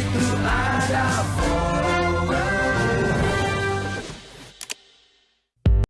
grito, nada fora.